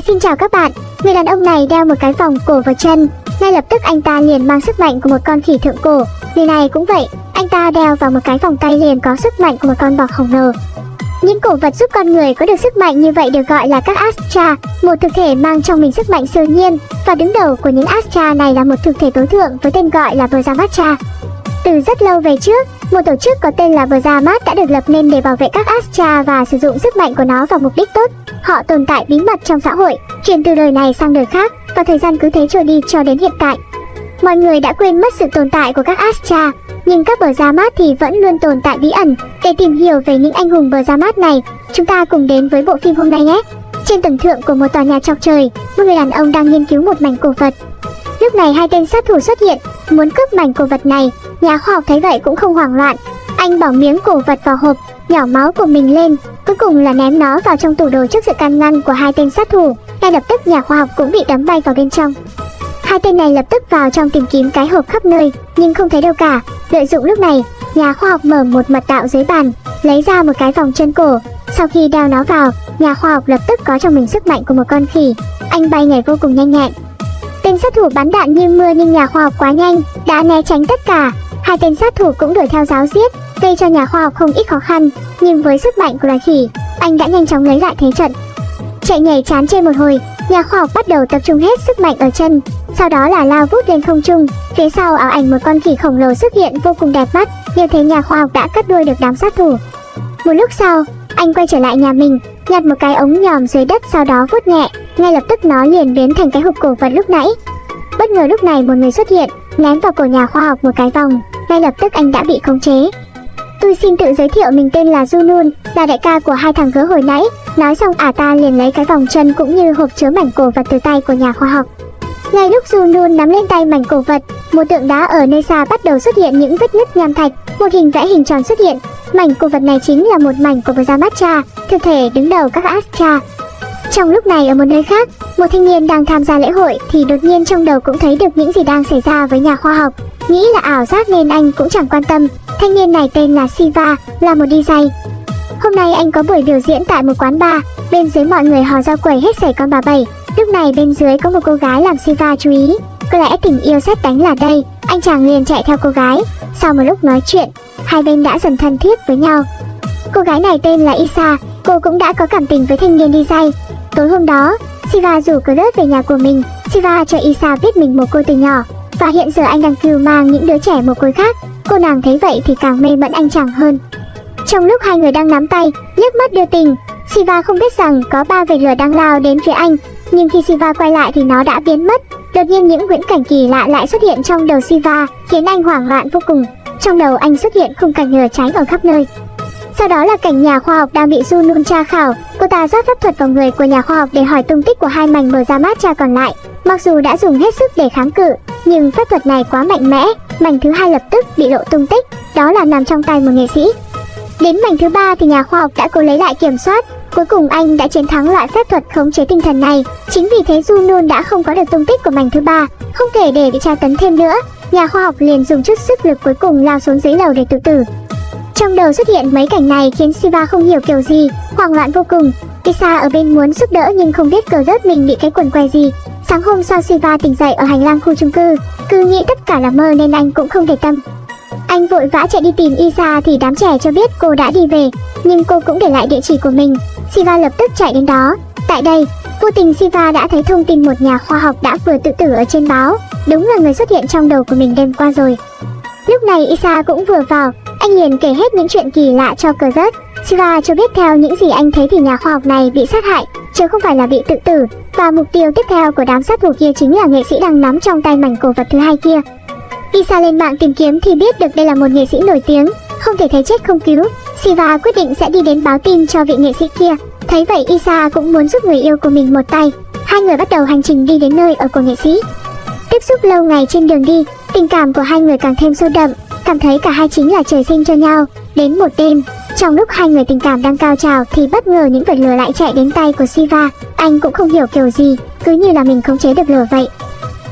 Xin chào các bạn, người đàn ông này đeo một cái vòng cổ vào chân, ngay lập tức anh ta liền mang sức mạnh của một con khỉ thượng cổ. Người này cũng vậy, anh ta đeo vào một cái vòng tay liền có sức mạnh của một con bò khổng lồ. Những cổ vật giúp con người có được sức mạnh như vậy được gọi là các Astra, một thực thể mang trong mình sức mạnh siêu nhiên, và đứng đầu của những Astra này là một thực thể tối thượng với tên gọi là Brahmatra. Từ rất lâu về trước, một tổ chức có tên là Brahmat đã được lập nên để bảo vệ các Astra và sử dụng sức mạnh của nó vào mục đích tốt. Họ tồn tại bí mật trong xã hội, truyền từ đời này sang đời khác và thời gian cứ thế trôi đi cho đến hiện tại. Mọi người đã quên mất sự tồn tại của các Astra, nhưng các bờ thì vẫn luôn tồn tại bí ẩn. Để tìm hiểu về những anh hùng bờ này, chúng ta cùng đến với bộ phim hôm nay nhé. Trên tầng thượng của một tòa nhà chọc trời, một người đàn ông đang nghiên cứu một mảnh cổ vật. Lúc này hai tên sát thủ xuất hiện, muốn cướp mảnh cổ vật này. Nhà khoa học thấy vậy cũng không hoảng loạn. Anh bỏ miếng cổ vật vào hộp, nhỏ máu của mình lên, cuối cùng là ném nó vào trong tủ đồ trước sự can ngăn của hai tên sát thủ. Ngay lập tức nhà khoa học cũng bị đấm bay vào bên trong. Hai tên này lập tức vào trong tìm kiếm cái hộp khắp nơi, nhưng không thấy đâu cả. Lợi dụng lúc này, nhà khoa học mở một mật đạo dưới bàn, lấy ra một cái vòng chân cổ. Sau khi đeo nó vào, nhà khoa học lập tức có trong mình sức mạnh của một con khỉ. Anh bay nhảy vô cùng nhanh nhẹn. Tên sát thủ bắn đạn như mưa nhưng nhà khoa học quá nhanh, đã né tránh tất cả. Hai tên sát thủ cũng đuổi theo giáo giết, gây cho nhà khoa học không ít khó khăn. Nhưng với sức mạnh của loài khỉ, anh đã nhanh chóng lấy lại thế trận. Chạy nhảy chán trên một hồi, nhà khoa học bắt đầu tập trung hết sức mạnh ở chân, sau đó là lao vút lên không trung. Phía sau áo ảnh một con khỉ khổng lồ xuất hiện vô cùng đẹp mắt, như thế nhà khoa học đã cắt đuôi được đám sát thủ. Một lúc sau, anh quay trở lại nhà mình, nhặt một cái ống nhòm dưới đất sau đó vuốt nhẹ, ngay lập tức nó liền biến thành cái hộp cổ vật lúc nãy. Bất ngờ lúc này một người xuất hiện, ném vào cổ nhà khoa học một cái vòng, ngay lập tức anh đã bị khống chế. Tôi xin tự giới thiệu mình tên là Junun, là đại ca của hai thằng gớ hồi nãy. Nói xong ả ta liền lấy cái vòng chân cũng như hộp chứa mảnh cổ vật từ tay của nhà khoa học. Ngay lúc Junun nắm lên tay mảnh cổ vật, một tượng đá ở nơi xa bắt đầu xuất hiện những vết nứt nham thạch, một hình vẽ hình tròn xuất hiện. Mảnh cổ vật này chính là một mảnh của Brahmatra, thực thể đứng đầu các Astra. Trong lúc này ở một nơi khác, một thanh niên đang tham gia lễ hội thì đột nhiên trong đầu cũng thấy được những gì đang xảy ra với nhà khoa học. Nghĩ là ảo giác nên anh cũng chẳng quan tâm. Thanh niên này tên là Siva, là một DJ. Hôm nay anh có buổi biểu diễn tại một quán bar, bên dưới mọi người hò rao quẩy hết sảy con bà bảy. Lúc này bên dưới có một cô gái làm Siva chú ý. Có lẽ tình yêu xét đánh là đây, anh chàng liền chạy theo cô gái. Sau một lúc nói chuyện, hai bên đã dần thân thiết với nhau. Cô gái này tên là Isa, cô cũng đã có cảm tình với thanh niên DJ. Tối hôm đó, Siva rủ Cloud về nhà của mình. Siva cho Isa biết mình một cô từ nhỏ, và hiện giờ anh đang cưu mang những đứa trẻ một côi khác. Cô nàng thấy vậy thì càng mê mẫn anh chàng hơn. Trong lúc hai người đang nắm tay, liếc mắt đưa tình, Siva không biết rằng có ba vệt lửa đang lao đến phía anh, nhưng khi Siva quay lại thì nó đã biến mất. Đột nhiên những viễn cảnh kỳ lạ lại xuất hiện trong đầu Siva, khiến anh hoảng loạn vô cùng. Trong đầu anh xuất hiện khung cảnh lửa cháy ở khắp nơi. Sau đó là cảnh nhà khoa học đang bị Junun tra khảo, cô ta rót pháp thuật vào người của nhà khoa học để hỏi tung tích của hai mảnh mở ra mát cha còn lại. Mặc dù đã dùng hết sức để kháng cự, nhưng pháp thuật này quá mạnh mẽ, mảnh thứ hai lập tức bị lộ tung tích, đó là nằm trong tay một nghệ sĩ. Đến mảnh thứ ba thì nhà khoa học đã cố lấy lại kiểm soát, cuối cùng anh đã chiến thắng loại phép thuật khống chế tinh thần này. Chính vì thế Junun đã không có được tung tích của mảnh thứ ba, không thể để bị tra tấn thêm nữa. Nhà khoa học liền dùng chút sức lực cuối cùng lao xuống dưới lầu để tự tử. Trong đầu xuất hiện mấy cảnh này khiến Siva không hiểu kiểu gì, hoảng loạn vô cùng. Isa ở bên muốn giúp đỡ nhưng không biết cờ rớt mình bị cái quần què gì. Sáng hôm sau Siva tỉnh dậy ở hành lang khu chung cư, cứ nghĩ tất cả là mơ nên anh cũng không để tâm. Anh vội vã chạy đi tìm Isa thì đám trẻ cho biết cô đã đi về, nhưng cô cũng để lại địa chỉ của mình. Siva lập tức chạy đến đó. Tại đây, vô tình Siva đã thấy thông tin một nhà khoa học đã vừa tự tử ở trên báo. Đúng là người xuất hiện trong đầu của mình đêm qua rồi. Lúc này Isa cũng vừa vào, anh liền kể hết những chuyện kỳ lạ cho cờ rớt. Siva cho biết theo những gì anh thấy thì nhà khoa học này bị sát hại, chứ không phải là bị tự tử. Và mục tiêu tiếp theo của đám sát thủ kia chính là nghệ sĩ đang nắm trong tay mảnh cổ vật thứ hai kia. Isa lên mạng tìm kiếm thì biết được đây là một nghệ sĩ nổi tiếng, không thể thấy chết không cứu. Siva quyết định sẽ đi đến báo tin cho vị nghệ sĩ kia. Thấy vậy Isa cũng muốn giúp người yêu của mình một tay. Hai người bắt đầu hành trình đi đến nơi ở của nghệ sĩ. Tiếp xúc lâu ngày trên đường đi, tình cảm của hai người càng thêm sâu đậm, cảm thấy cả hai chính là trời sinh cho nhau. Đến một đêm, trong lúc hai người tình cảm đang cao trào thì bất ngờ những vật lửa lại chạy đến tay của Siva. Anh cũng không hiểu kiểu gì, cứ như là mình khống chế được lửa vậy.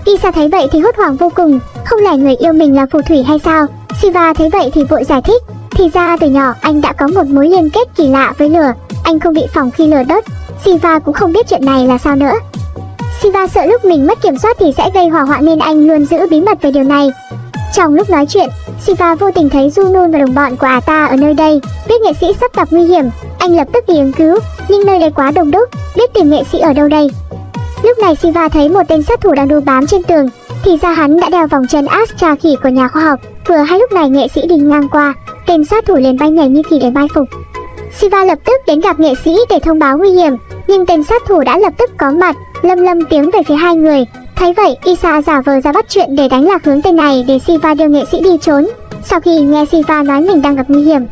Isa thấy vậy thì hốt hoảng vô cùng, không lẽ người yêu mình là phù thủy hay sao? Siva thấy vậy thì vội giải thích, thì ra từ nhỏ anh đã có một mối liên kết kỳ lạ với lửa, anh không bị phòng khi lửa đốt. Siva cũng không biết chuyện này là sao nữa. Siva sợ lúc mình mất kiểm soát thì sẽ gây hỏa hoạn nên anh luôn giữ bí mật về điều này. Trong lúc nói chuyện, Siva vô tình thấy Juno và đồng bọn của Ata ở nơi đây, biết nghệ sĩ sắp gặp nguy hiểm, anh lập tức đi ứng cứu, nhưng nơi đây quá đông đúc, biết tìm nghệ sĩ ở đâu đây. Lúc này Siva thấy một tên sát thủ đang đu bám trên tường, thì ra hắn đã đeo vòng chân Astra khỉ của nhà khoa học. Vừa hay lúc này nghệ sĩ đi ngang qua, tên sát thủ liền bay nhảy như khỉ để mai phục. Siva lập tức đến gặp nghệ sĩ để thông báo nguy hiểm, nhưng tên sát thủ đã lập tức có mặt, lâm lâm tiếng về phía hai người. Thấy vậy, Isa giả vờ ra bắt chuyện để đánh lạc hướng tên này để Siva đưa nghệ sĩ đi trốn. Sau khi nghe Siva nói mình đang gặp nguy hiểm,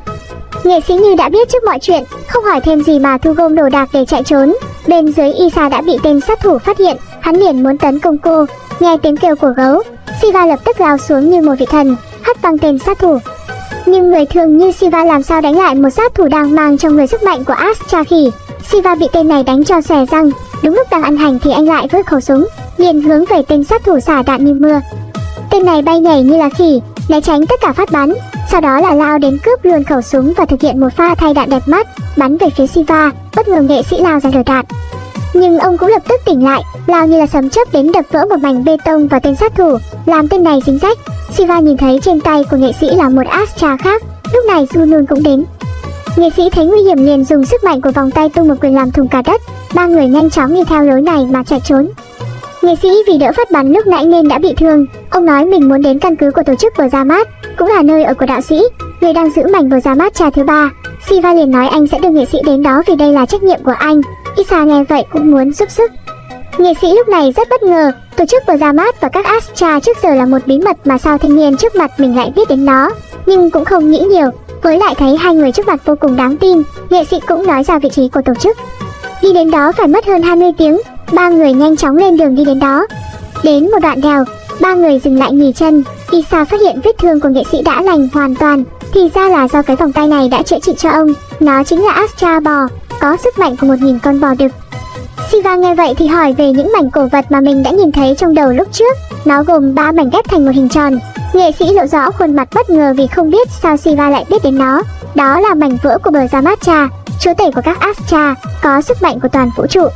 nghệ sĩ như đã biết trước mọi chuyện, không hỏi thêm gì mà thu gom đồ đạc để chạy trốn. Bên dưới Isa đã bị tên sát thủ phát hiện, hắn liền muốn tấn công cô. Nghe tiếng kêu của gấu, Siva lập tức lao xuống như một vị thần, hất văng tên sát thủ. Nhưng người thường như Siva làm sao đánh lại một sát thủ đang mang trong người sức mạnh của Astra khỉ. Siva bị tên này đánh cho xòe răng, đúng lúc đang ăn hành thì anh lại vứt khẩu súng, liền hướng về tên sát thủ xả đạn như mưa. Tên này bay nhảy như là khỉ, né tránh tất cả phát bắn, sau đó là lao đến cướp luôn khẩu súng và thực hiện một pha thay đạn đẹp mắt, bắn về phía Siva, bất ngờ nghệ sĩ lao ra đỡ đạn. Nhưng ông cũng lập tức tỉnh lại, lao như là sấm chớp đến đập vỡ một mảnh bê tông vào tên sát thủ, làm tên này dính rách. Siva nhìn thấy trên tay của nghệ sĩ là một Astra khác, lúc này Junun cũng đến. Nghệ sĩ thấy nguy hiểm liền dùng sức mạnh của vòng tay tung một quyền làm thùng cả đất, ba người nhanh chóng đi theo lối này mà chạy trốn. Nghệ sĩ vì đỡ phát bắn lúc nãy nên đã bị thương, ông nói mình muốn đến căn cứ của tổ chức bờ Ra Mát, cũng là nơi ở của đạo sĩ, người đang giữ mảnh bờ Ra Mát trà thứ ba. Siva liền nói anh sẽ đưa nghệ sĩ đến đó vì đây là trách nhiệm của anh. Isa nghe vậy cũng muốn giúp sức. Nghệ sĩ lúc này rất bất ngờ, tổ chức bờ Ra Mát và các Astra trước giờ là một bí mật mà sao thanh niên trước mặt mình lại biết đến nó, nhưng cũng không nghĩ nhiều, với lại thấy hai người trước mặt vô cùng đáng tin, nghệ sĩ cũng nói ra vị trí của tổ chức. Đi đến đó phải mất hơn 20 tiếng, ba người nhanh chóng lên đường đi đến đó. Đến một đoạn đèo, ba người dừng lại nghỉ chân, Isa phát hiện vết thương của nghệ sĩ đã lành hoàn toàn, thì ra là do cái vòng tay này đã chữa trị cho ông, nó chính là Astra bò, có sức mạnh của một nghìn con bò đực. Siva nghe vậy thì hỏi về những mảnh cổ vật mà mình đã nhìn thấy trong đầu lúc trước. Nó gồm ba mảnh ghép thành một hình tròn. Nghệ sĩ lộ rõ khuôn mặt bất ngờ vì không biết sao Siva lại biết đến nó. Đó là mảnh vỡ của bờ Zamatra, chúa tể của các Astra, có sức mạnh của toàn vũ trụ.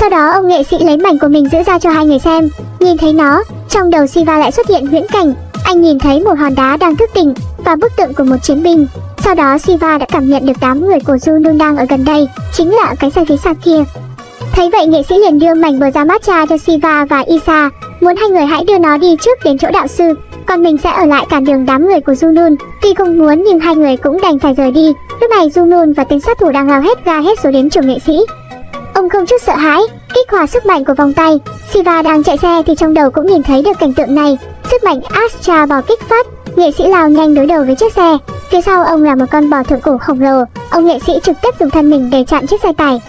Sau đó ông nghệ sĩ lấy mảnh của mình giữ ra cho hai người xem. Nhìn thấy nó, trong đầu Siva lại xuất hiện huyễn cảnh. Anh nhìn thấy một hòn đá đang thức tỉnh và bức tượng của một chiến binh. Sau đó Siva đã cảm nhận được đám người của Junun đang ở gần đây, chính là cái xe phía xa kia. Thấy vậy nghệ sĩ liền đưa mảnh bờ ra matcha cho Siva và Isa, muốn hai người hãy đưa nó đi trước đến chỗ đạo sư, còn mình sẽ ở lại cản đường đám người của Junun. Tuy không muốn nhưng hai người cũng đành phải rời đi. Lúc này Junun và tên sát thủ đang lao hết ga hết số đến chủ nghệ sĩ. Ông không chút sợ hãi, kích hoạt sức mạnh của vòng tay. Siva đang chạy xe thì trong đầu cũng nhìn thấy được cảnh tượng này. Sức mạnh Astra bò kích phát, nghệ sĩ lao nhanh đối đầu với chiếc xe. Phía sau ông là một con bò thượng cổ khổng lồ. Ông nghệ sĩ trực tiếp dùng thân mình để chặn chiếc xe tải.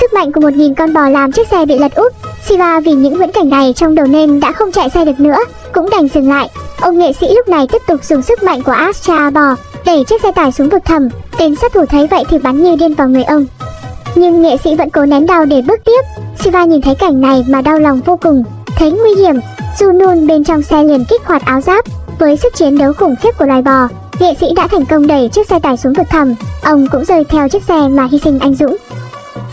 Sức mạnh của một nghìn con bò làm chiếc xe bị lật úp. Siva vì những viễn cảnh này trong đầu nên đã không chạy xe được nữa, cũng đành dừng lại. Ông nghệ sĩ lúc này tiếp tục dùng sức mạnh của Astra bò đẩy chiếc xe tải xuống vực thẳm. Tên sát thủ thấy vậy thì bắn như điên vào người ông. Nhưng nghệ sĩ vẫn cố nén đau để bước tiếp. Siva nhìn thấy cảnh này mà đau lòng vô cùng, thấy nguy hiểm. Junun bên trong xe liền kích hoạt áo giáp, với sức chiến đấu khủng khiếp của loài bò, nghệ sĩ đã thành công đẩy chiếc xe tải xuống vực thẳm. Ông cũng rơi theo chiếc xe mà hy sinh anh dũng.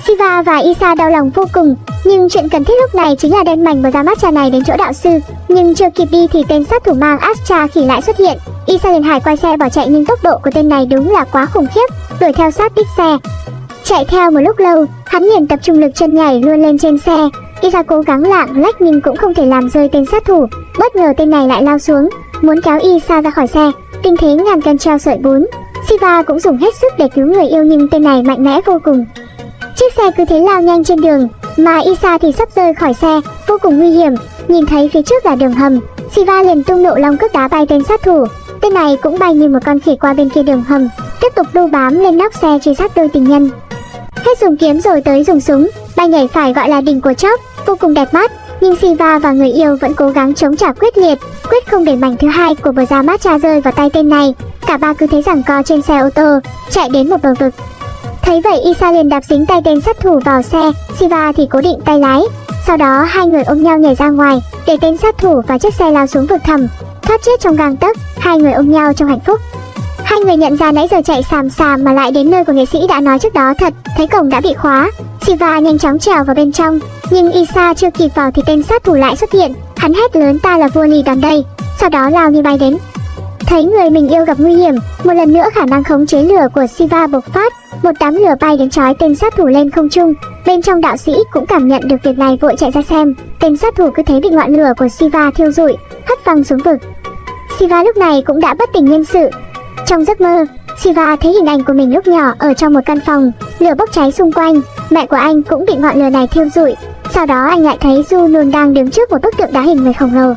Siva và Isa đau lòng vô cùng, nhưng chuyện cần thiết lúc này chính là đem mảnh và ra mắt này đến chỗ đạo sư. Nhưng chưa kịp đi thì tên sát thủ mang Astra khỉ lại xuất hiện. Isa liền hải quay xe bỏ chạy nhưng tốc độ của tên này đúng là quá khủng khiếp, đuổi theo sát đít xe. Chạy theo một lúc lâu, hắn liền tập trung lực chân nhảy luôn lên trên xe. Isa cố gắng lạng lách nhưng cũng không thể làm rơi tên sát thủ. Bất ngờ tên này lại lao xuống, muốn kéo Isa ra khỏi xe. Tình thế ngàn cân treo sợi bún. Siva cũng dùng hết sức để cứu người yêu nhưng tên này mạnh mẽ vô cùng. Chiếc xe cứ thế lao nhanh trên đường, mà Isa thì sắp rơi khỏi xe, vô cùng nguy hiểm. Nhìn thấy phía trước là đường hầm, Siva liền tung nộ long cước đá bay tên sát thủ. Tên này cũng bay như một con khỉ qua bên kia đường hầm, tiếp tục đu bám lên nóc xe truy sát đôi tình nhân. Hết dùng kiếm rồi tới dùng súng, bay nhảy phải gọi là đỉnh của chóc, vô cùng đẹp mắt. Nhưng Siva và người yêu vẫn cố gắng chống trả quyết liệt, quyết không để mảnh thứ hai của bờ ra mát cha rơi vào tay tên này. Cả ba cứ thế giằng co trên xe ô tô, chạy đến một bờ vực. Thấy vậy Isa liền đạp dính tay tên sát thủ vào xe, Siva thì cố định tay lái. Sau đó hai người ôm nhau nhảy ra ngoài, để tên sát thủ và chiếc xe lao xuống vực thẳm, thoát chết trong gang tấc, hai người ôm nhau trong hạnh phúc. Hai người nhận ra nãy giờ chạy xàm xàm mà lại đến nơi của nghệ sĩ đã nói trước đó thật, thấy cổng đã bị khóa. Siva nhanh chóng trèo vào bên trong, nhưng Isa chưa kịp vào thì tên sát thủ lại xuất hiện. Hắn hét lớn ta là vua lì đòn đây, sau đó lao như bay đến. Thấy người mình yêu gặp nguy hiểm, một lần nữa khả năng khống chế lửa của Siva bộc phát, một đám lửa bay đến trói tên sát thủ lên không trung. Bên trong đạo sĩ cũng cảm nhận được việc này vội chạy ra xem, tên sát thủ cứ thế bị ngọn lửa của Siva thiêu rụi, hất văng xuống vực. Siva lúc này cũng đã bất tỉnh nhân sự. Trong giấc mơ, Siva thấy hình ảnh của mình lúc nhỏ ở trong một căn phòng, lửa bốc cháy xung quanh, mẹ của anh cũng bị ngọn lửa này thiêu rụi. Sau đó anh lại thấy Junun đang đứng trước một bức tượng đá hình người khổng lồ.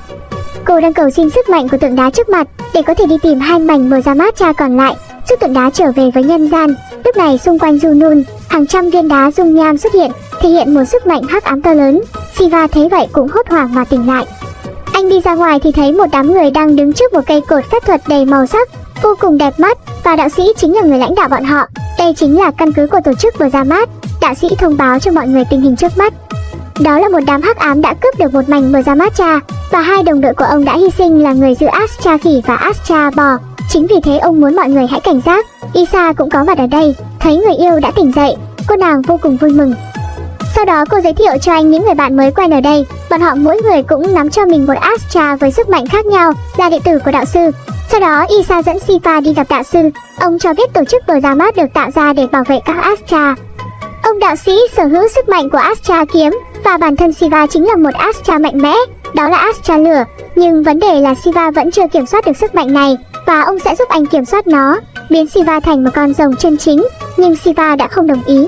Cô đang cầu xin sức mạnh của tượng đá trước mặt để có thể đi tìm hai mảnh mờ ra mát cha còn lại, giúp tượng đá trở về với nhân gian. Lúc này xung quanh Junun, hàng trăm viên đá dung nham xuất hiện, thể hiện một sức mạnh hắc ám to lớn. Siva thấy vậy cũng hốt hoảng mà tỉnh lại. Anh đi ra ngoài thì thấy một đám người đang đứng trước một cây cột phép thuật đầy màu sắc, vô cùng đẹp mắt và đạo sĩ chính là người lãnh đạo bọn họ. Đây chính là căn cứ của tổ chức vừa ra mắt. Đạo sĩ thông báo cho mọi người tình hình trước mắt. Đó là một đám hắc ám đã cướp được một mảnh vừa ra mát cha và hai đồng đội của ông đã hy sinh là người giữ Astra khỉ và Astra bò. Chính vì thế ông muốn mọi người hãy cảnh giác. Isa cũng có mặt ở đây, thấy người yêu đã tỉnh dậy, cô nàng vô cùng vui mừng. Sau đó cô giới thiệu cho anh những người bạn mới quen ở đây, bọn họ mỗi người cũng nắm cho mình một Astra với sức mạnh khác nhau, là đệ tử của đạo sư. Sau đó Isa dẫn Sifa đi gặp đạo sư, ông cho biết tổ chức bờ ra mát được tạo ra để bảo vệ các Astra. Ông đạo sĩ sở hữu sức mạnh của Astra kiếm và bản thân Siva chính là một Astra mạnh mẽ, đó là Astra lửa. Nhưng vấn đề là Siva vẫn chưa kiểm soát được sức mạnh này và ông sẽ giúp anh kiểm soát nó, biến Siva thành một con rồng chân chính. Nhưng Siva đã không đồng ý.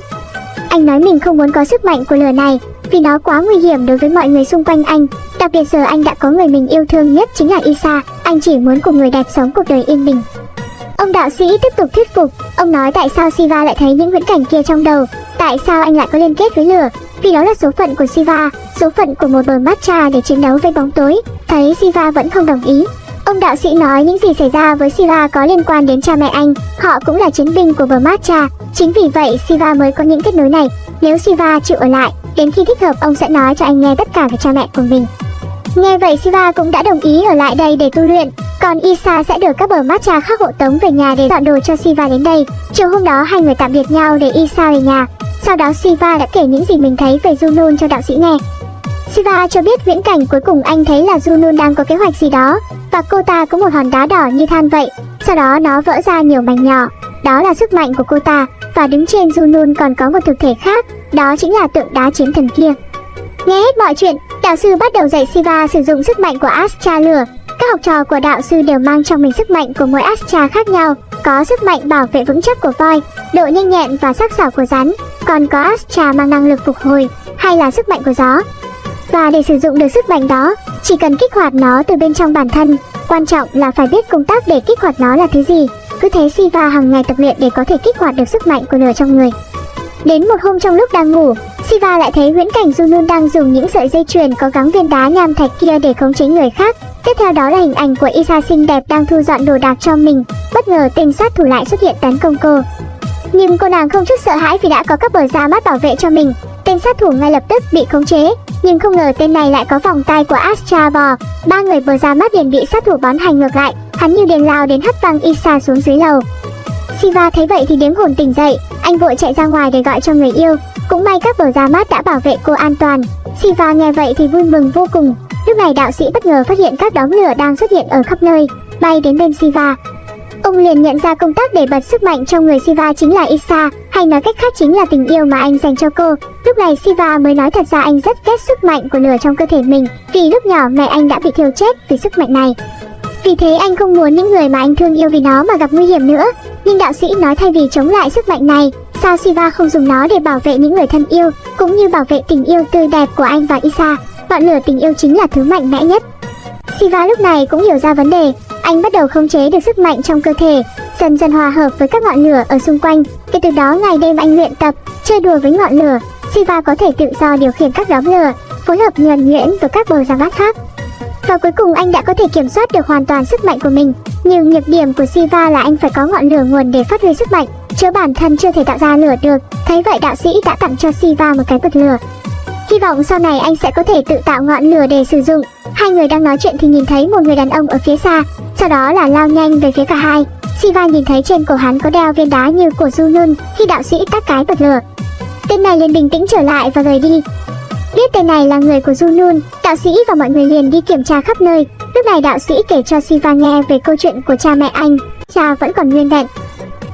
Anh nói mình không muốn có sức mạnh của lửa này vì nó quá nguy hiểm đối với mọi người xung quanh anh. Đặc biệt giờ anh đã có người mình yêu thương nhất chính là Isa, anh chỉ muốn cùng người đẹp sống cuộc đời yên bình. Ông đạo sĩ tiếp tục thuyết phục, ông nói tại sao Siva lại thấy những viễn cảnh kia trong đầu, tại sao anh lại có liên kết với lửa, vì đó là số phận của Siva, số phận của một bờ matcha để chiến đấu với bóng tối. Thấy Siva vẫn không đồng ý, ông đạo sĩ nói những gì xảy ra với Siva có liên quan đến cha mẹ anh, họ cũng là chiến binh của bờ chính vì vậy Siva mới có những kết nối này. Nếu Siva chịu ở lại, đến khi thích hợp ông sẽ nói cho anh nghe tất cả về cha mẹ của mình. Nghe vậy Siva cũng đã đồng ý ở lại đây để tu luyện, còn Isa sẽ được các bờ matcha khác hộ tống về nhà để dọn đồ cho Siva đến đây. Chiều hôm đó hai người tạm biệt nhau để Isa về nhà. Sau đó Siva đã kể những gì mình thấy về Junun cho đạo sĩ nghe. Siva cho biết viễn cảnh cuối cùng anh thấy là Junun đang có kế hoạch gì đó và cô ta có một hòn đá đỏ như than vậy. Sau đó nó vỡ ra nhiều mảnh nhỏ. Đó là sức mạnh của cô ta và đứng trên Junun còn có một thực thể khác, đó chính là tượng đá chiến thần kia. Nghe hết mọi chuyện, đạo sư bắt đầu dạy Siva sử dụng sức mạnh của Astra lửa. Các học trò của đạo sư đều mang trong mình sức mạnh của mỗi Astra khác nhau, có sức mạnh bảo vệ vững chắc của voi, độ nhanh nhẹn và sắc sảo của rắn, còn có Astra mang năng lực phục hồi hay là sức mạnh của gió. Và để sử dụng được sức mạnh đó, chỉ cần kích hoạt nó từ bên trong bản thân, quan trọng là phải biết công tác để kích hoạt nó là thứ gì. Cứ thế Siva hàng ngày tập luyện để có thể kích hoạt được sức mạnh của lửa trong người. Đến một hôm trong lúc đang ngủ, Siva lại thấy huyễn cảnh Junun đang dùng những sợi dây chuyền có gắn viên đá nham thạch kia để khống chế người khác. Tiếp theo đó là hình ảnh của Isa xinh đẹp đang thu dọn đồ đạc cho mình. Bất ngờ tên sát thủ lại xuất hiện tấn công cô. Nhưng cô nàng không chút sợ hãi vì đã có các bờ da mắt bảo vệ cho mình. Tên sát thủ ngay lập tức bị khống chế, nhưng không ngờ tên này lại có vòng tay của Astra bò. Ba người bờ da mắt liền bị sát thủ bắn hành ngược lại, hắn như đèn lao đến hất văng Isa xuống dưới lầu. Siva thấy vậy thì điếng hồn tỉnh dậy, anh vội chạy ra ngoài để gọi cho người yêu. Cũng may các bờ da mát đã bảo vệ cô an toàn. Siva nghe vậy thì vui mừng vô cùng. Lúc này đạo sĩ bất ngờ phát hiện các đống lửa đang xuất hiện ở khắp nơi, bay đến bên Siva. Ông liền nhận ra công tác để bật sức mạnh trong người Siva chính là Isa, hay nói cách khác chính là tình yêu mà anh dành cho cô. Lúc này Siva mới nói thật ra anh rất ghét sức mạnh của lửa trong cơ thể mình, vì lúc nhỏ mẹ anh đã bị thiêu chết vì sức mạnh này. Vì thế anh không muốn những người mà anh thương yêu vì nó mà gặp nguy hiểm nữa. Nhưng đạo sĩ nói thay vì chống lại sức mạnh này, sao Siva không dùng nó để bảo vệ những người thân yêu, cũng như bảo vệ tình yêu tươi đẹp của anh và Isa. Ngọn lửa tình yêu chính là thứ mạnh mẽ nhất. Siva lúc này cũng hiểu ra vấn đề, anh bắt đầu khống chế được sức mạnh trong cơ thể, dần dần hòa hợp với các ngọn lửa ở xung quanh. Kể từ đó ngày đêm anh luyện tập, chơi đùa với ngọn lửa, Siva có thể tự do điều khiển các đám lửa, phối hợp nhuần nhuyễn với các bờ giang bát khác. Và cuối cùng anh đã có thể kiểm soát được hoàn toàn sức mạnh của mình. Nhưng nhược điểm của Siva là anh phải có ngọn lửa nguồn để phát huy sức mạnh, chứ bản thân chưa thể tạo ra lửa được. Thấy vậy đạo sĩ đã tặng cho Siva một cái bật lửa. Hy vọng sau này anh sẽ có thể tự tạo ngọn lửa để sử dụng. Hai người đang nói chuyện thì nhìn thấy một người đàn ông ở phía xa, sau đó là lao nhanh về phía cả hai. Siva nhìn thấy trên cổ hắn có đeo viên đá như của Junun khi đạo sĩ tắt cái bật lửa. Tên này liền bình tĩnh trở lại và rời đi. Biết tên này là người của Junun, đạo sĩ và mọi người liền đi kiểm tra khắp nơi. Lúc này đạo sĩ kể cho Siva nghe về câu chuyện của cha mẹ anh, cha vẫn còn nguyên vẹn.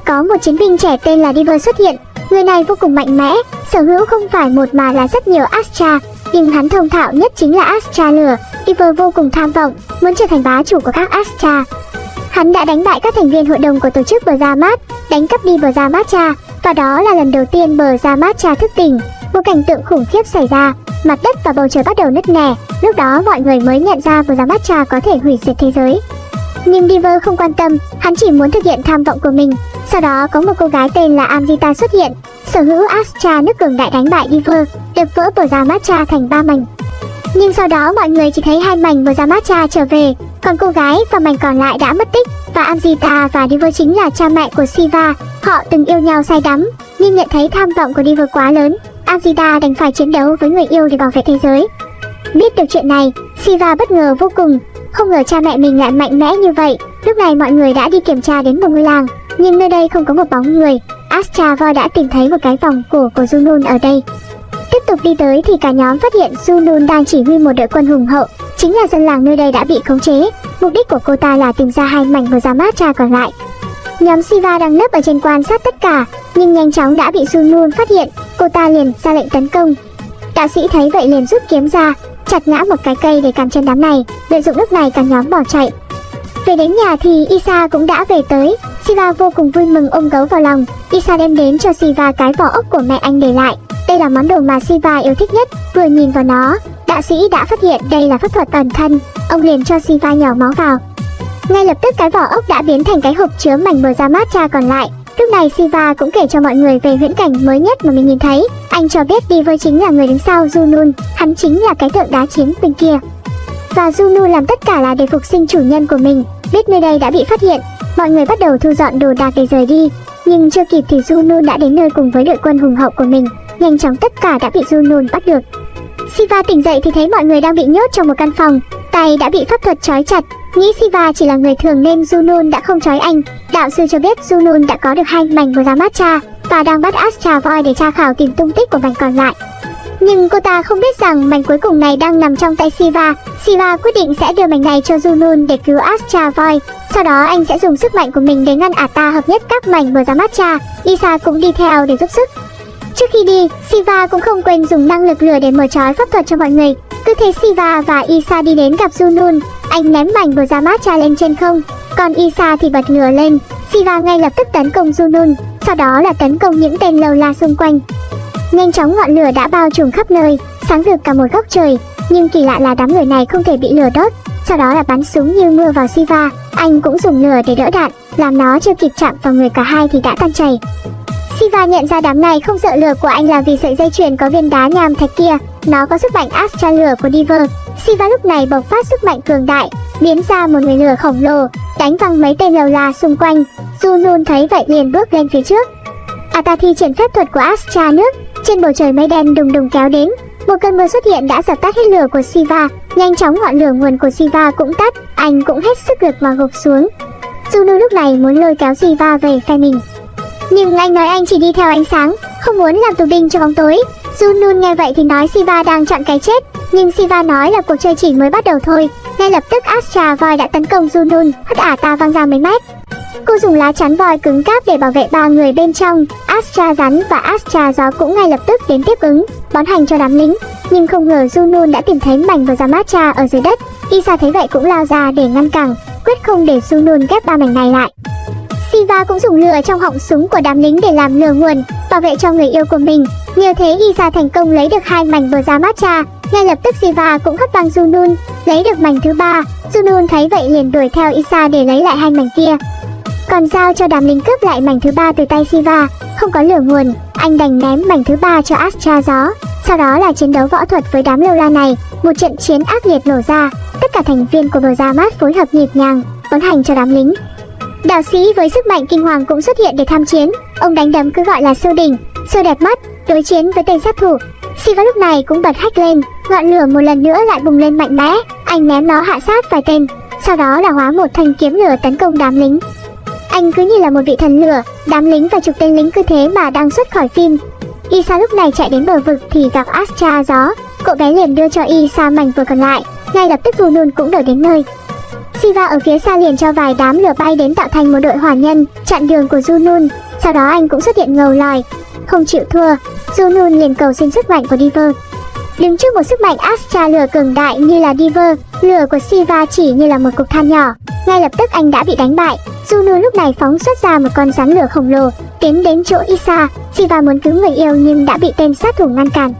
Có một chiến binh trẻ tên là Diver xuất hiện, người này vô cùng mạnh mẽ, sở hữu không phải một mà là rất nhiều Astra, nhưng hắn thông thạo nhất chính là Astra lửa. Ivor vô cùng tham vọng, muốn trở thành bá chủ của các Astra. Hắn đã đánh bại các thành viên hội đồng của tổ chức Bờ Gia Mát, đánh cắp đi Bờ Gia Mát Cha, và đó là lần đầu tiên Bờ Gia Mát Cha thức tỉnh. Một cảnh tượng khủng khiếp xảy ra, mặt đất và bầu trời bắt đầu nứt nẻ, lúc đó mọi người mới nhận ra Bờ Gia Mát Cha có thể hủy diệt thế giới. Nhưng Diver không quan tâm, hắn chỉ muốn thực hiện tham vọng của mình. Sau đó có một cô gái tên là Amrita xuất hiện, sở hữu Astra nước cường đại đánh bại Diver, đập vỡ Bờ ra Matcha thành ba mảnh. Nhưng sau đó mọi người chỉ thấy hai mảnh Bờ ra Matcha trở về, còn cô gái và mảnh còn lại đã mất tích và Amrita và Diver chính là cha mẹ của Siva. Họ từng yêu nhau say đắm, nhưng nhận thấy tham vọng của Diver quá lớn, Amrita đành phải chiến đấu với người yêu để bảo vệ thế giới. Biết được chuyện này, Siva bất ngờ vô cùng, không ngờ cha mẹ mình lại mạnh mẽ như vậy. Lúc này mọi người đã đi kiểm tra đến một ngôi làng, nhưng nơi đây không có một bóng người. Astra Voi đã tìm thấy một cái vòng cổ của Junun ở đây. Tiếp tục đi tới thì cả nhóm phát hiện Junun đang chỉ huy một đội quân hùng hậu, chính là dân làng nơi đây đã bị khống chế. Mục đích của cô ta là tìm ra hai mảnh của Yamcha còn lại. Nhóm Siva đang nấp ở trên quan sát tất cả, nhưng nhanh chóng đã bị Junun phát hiện, cô ta liền ra lệnh tấn công. Đạo sĩ thấy vậy liền rút kiếm ra, chặt ngã một cái cây để cản chân đám này, lợi dụng lúc này cả nhóm bỏ chạy. Về đến nhà thì Isa cũng đã về tới, Siva vô cùng vui mừng ôm gấu vào lòng, Isa đem đến cho Siva cái vỏ ốc của mẹ anh để lại. Đây là món đồ mà Siva yêu thích nhất, vừa nhìn vào nó, đạo sĩ đã phát hiện đây là pháp thuật ẩn thân, ông liền cho Siva nhỏ máu vào. Ngay lập tức cái vỏ ốc đã biến thành cái hộp chứa mảnh bờ ra mát cha còn lại. Lúc này Siva cũng kể cho mọi người về huyễn cảnh mới nhất mà mình nhìn thấy. Anh cho biết Diver chính là người đứng sau Junun, hắn chính là cái tượng đá chiến bên kia. Và Junun làm tất cả là để phục sinh chủ nhân của mình. Biết nơi đây đã bị phát hiện, mọi người bắt đầu thu dọn đồ đạc để rời đi. Nhưng chưa kịp thì Junun đã đến nơi cùng với đội quân hùng hậu của mình. Nhanh chóng tất cả đã bị Junun bắt được. Siva tỉnh dậy thì thấy mọi người đang bị nhốt trong một căn phòng, tay đã bị pháp thuật trói chặt. Nghĩ Siva chỉ là người thường nên Junun đã không trói anh. Đạo sư cho biết Junun đã có được hai mảnh của Ramatcha và đang bắt Astra Voi để tra khảo tìm tung tích của mảnh còn lại. Nhưng cô ta không biết rằng mảnh cuối cùng này đang nằm trong tay Siva. Siva quyết định sẽ đưa mảnh này cho Junun để cứu Astra Voi. Sau đó anh sẽ dùng sức mạnh của mình để ngăn Ata hợp nhất các mảnh của Ramatcha. Lisa cũng đi theo để giúp sức. Trước khi đi, Siva cũng không quên dùng năng lực lửa để mở trói pháp thuật cho mọi người. Cứ thế Siva và Isa đi đến gặp Junun, anh ném mảnh của Yamcha lên trên không, còn Isa thì bật lửa lên. Siva ngay lập tức tấn công Junun, sau đó là tấn công những tên lâu la xung quanh. Nhanh chóng ngọn lửa đã bao trùm khắp nơi, sáng rực cả một góc trời, nhưng kỳ lạ là đám người này không thể bị lửa đốt. Sau đó là bắn súng như mưa vào Siva, anh cũng dùng lửa để đỡ đạn, làm nó chưa kịp chạm vào người cả hai thì đã tan chảy. Siva nhận ra đám này không sợ lửa của anh là vì sợi dây chuyền có viên đá nham thạch kia, nó có sức mạnh Astra lửa của Diver. Siva lúc này bộc phát sức mạnh cường đại, biến ra một người lửa khổng lồ, đánh văng mấy tên lầu la xung quanh. Junun thấy vậy liền bước lên phía trước. Ata thi triển phép thuật của Astra nước, trên bầu trời mây đen đùng đùng kéo đến. Một cơn mưa xuất hiện đã dập tắt hết lửa của Siva, nhanh chóng ngọn lửa nguồn của Siva cũng tắt, anh cũng hết sức lực mà gục xuống. Juno lúc này muốn lôi kéo Siva về phe mình. Nhưng anh nói anh chỉ đi theo ánh sáng, không muốn làm tù binh cho bóng tối. Junun nghe vậy thì nói Siva đang chọn cái chết, nhưng Siva nói là cuộc chơi chỉ mới bắt đầu thôi. Ngay lập tức Astra voi đã tấn công Junun, hất ả ta văng ra mấy mét. Cô dùng lá chắn voi cứng cáp để bảo vệ ba người bên trong. Astra rắn và Astra gió cũng ngay lập tức đến tiếp ứng, bón hành cho đám lính. Nhưng không ngờ Junun đã tìm thấy mảnh và Yamcha ở dưới đất. Isa thấy vậy cũng lao ra để ngăn cản, quyết không để Junun ghép ba mảnh này lại. Siva cũng dùng lửa trong họng súng của đám lính để làm lửa nguồn, bảo vệ cho người yêu của mình. Nhờ thế Isa thành công lấy được hai mảnh bờ ra matcha. Ngay lập tức Siva cũng hất văng Junun, lấy được mảnh thứ ba. Junun thấy vậy liền đuổi theo Isa để lấy lại hai mảnh kia. Còn giao cho đám lính cướp lại mảnh thứ ba từ tay Siva, không có lửa nguồn, anh đành ném mảnh thứ ba cho Astra gió. Sau đó là chiến đấu võ thuật với đám lâu la này, một trận chiến ác liệt nổ ra. Tất cả thành viên của bờ ra mát phối hợp nhịp nhàng, tấn hành cho đám lính. Đạo sĩ với sức mạnh kinh hoàng cũng xuất hiện để tham chiến. Ông đánh đấm cứ gọi là siêu đỉnh, siêu đẹp mắt, đối chiến với tên sát thủ. Siva lúc này cũng bật hách lên, ngọn lửa một lần nữa lại bùng lên mạnh mẽ. Anh ném nó hạ sát vài tên, sau đó là hóa một thanh kiếm lửa tấn công đám lính. Anh cứ như là một vị thần lửa, đám lính và chục tên lính cứ thế mà đang xuất khỏi phim. Isa lúc này chạy đến bờ vực thì gặp Astra gió, cậu bé liền đưa cho Isa mảnh vừa còn lại, ngay lập tức Vunun cũng đuổi đến nơi. Siva ở phía xa liền cho vài đám lửa bay đến tạo thành một đội hỏa nhân, chặn đường của Junun, sau đó anh cũng xuất hiện ngầu lòi. Không chịu thua, Junun liền cầu xin sức mạnh của Diver. Đứng trước một sức mạnh Astra lửa cường đại như là Diver, lửa của Siva chỉ như là một cục than nhỏ. Ngay lập tức anh đã bị đánh bại. Junun lúc này phóng xuất ra một con rắn lửa khổng lồ, tiến đến chỗ Isa. Siva muốn cứu người yêu nhưng đã bị tên sát thủ ngăn cản.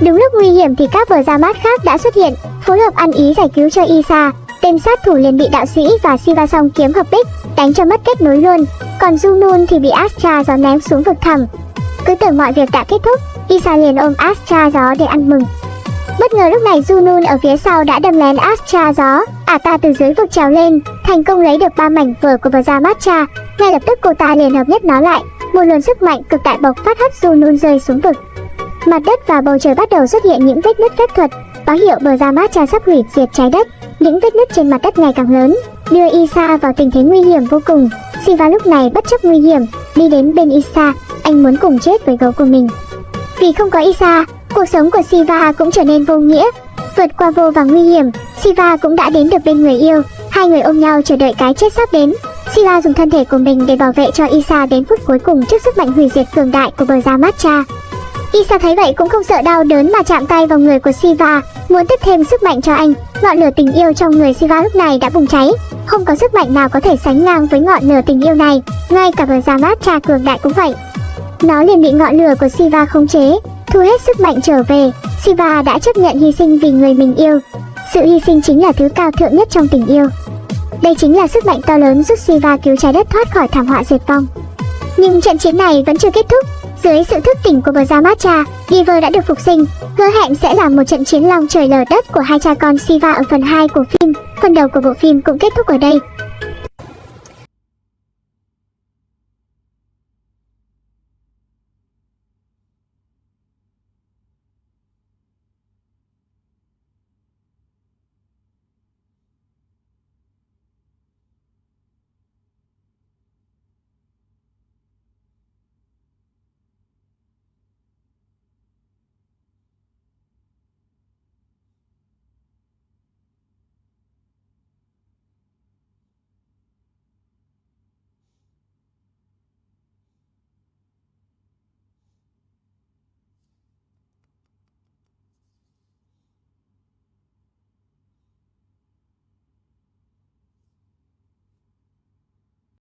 Đúng lúc nguy hiểm thì các bờ ra mát khác đã xuất hiện, phối hợp ăn ý giải cứu cho Isa. Tên sát thủ liền bị đạo sĩ và Siva song kiếm hợp bích, đánh cho mất kết nối luôn. Còn Junun thì bị Astra gió ném xuống vực thẳm. Cứ tưởng mọi việc đã kết thúc, Isa liền ôm Astra gió để ăn mừng. Bất ngờ lúc này Junun ở phía sau đã đâm lén Astra gió, ả ta từ dưới vực trèo lên, thành công lấy được ba mảnh vở của Bờ Matcha. Ngay lập tức cô ta liền hợp nhất nó lại, một luồng sức mạnh cực đại bộc phát hất Junun rơi xuống vực. Mặt đất và bầu trời bắt đầu xuất hiện những vết nứt phép thuật, báo hiệu Bờ Matcha sắp hủy diệt trái đất. Những vết nứt trên mặt đất ngày càng lớn, đưa Isa vào tình thế nguy hiểm vô cùng. Siva lúc này bất chấp nguy hiểm, đi đến bên Isa, anh muốn cùng chết với gấu của mình. Vì không có Isa, cuộc sống của Siva cũng trở nên vô nghĩa. Vượt qua vô vàng nguy hiểm, Siva cũng đã đến được bên người yêu. Hai người ôm nhau chờ đợi cái chết sắp đến. Siva dùng thân thể của mình để bảo vệ cho Isa đến phút cuối cùng trước sức mạnh hủy diệt cường đại của bờ da Matcha. Isa thấy vậy cũng không sợ đau đớn mà chạm tay vào người của Siva, muốn tiếp thêm sức mạnh cho anh. Ngọn lửa tình yêu trong người Siva lúc này đã bùng cháy, không có sức mạnh nào có thể sánh ngang với ngọn lửa tình yêu này, ngay cả bờ mát cha cường đại cũng vậy. Nó liền bị ngọn lửa của Siva khống chế, thu hết sức mạnh trở về. Siva đã chấp nhận hy sinh vì người mình yêu. Sự hy sinh chính là thứ cao thượng nhất trong tình yêu. Đây chính là sức mạnh to lớn giúp Siva cứu trái đất thoát khỏi thảm họa diệt vong. Nhưng trận chiến này vẫn chưa kết thúc. Dưới sự thức tỉnh của bờ gia Matcha, đã được phục sinh, hứa hẹn sẽ là một trận chiến long trời lở đất của hai cha con Siva ở phần 2 của phim. Phần đầu của bộ phim cũng kết thúc ở đây.